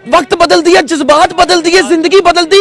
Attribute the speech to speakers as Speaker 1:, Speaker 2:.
Speaker 1: वक्त बदल दिया जज्बात बदल दिए ज़िंदगी बदल दी।